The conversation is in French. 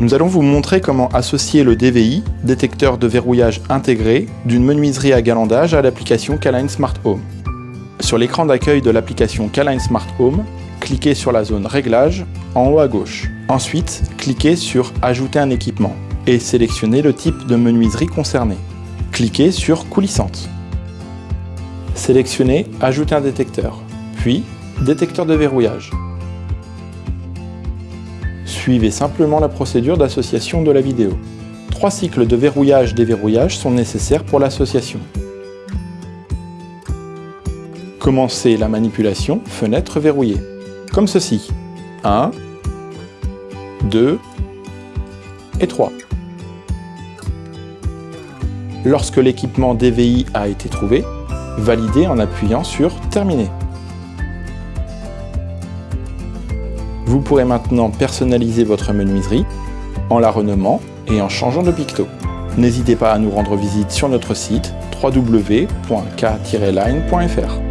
Nous allons vous montrer comment associer le DVI, détecteur de verrouillage intégré, d'une menuiserie à galandage à l'application Caline Smart Home. Sur l'écran d'accueil de l'application Caline Smart Home, cliquez sur la zone Réglages en haut à gauche. Ensuite, cliquez sur Ajouter un équipement et sélectionnez le type de menuiserie concernée. Cliquez sur Coulissante. Sélectionnez Ajouter un détecteur, puis Détecteur de verrouillage. Suivez simplement la procédure d'association de la vidéo. Trois cycles de verrouillage-déverrouillage sont nécessaires pour l'association. Commencez la manipulation fenêtre verrouillée, comme ceci. 1, 2 et 3. Lorsque l'équipement DVI a été trouvé, validez en appuyant sur Terminer. Vous pourrez maintenant personnaliser votre menuiserie en la renommant et en changeant de picto. N'hésitez pas à nous rendre visite sur notre site www.k-line.fr.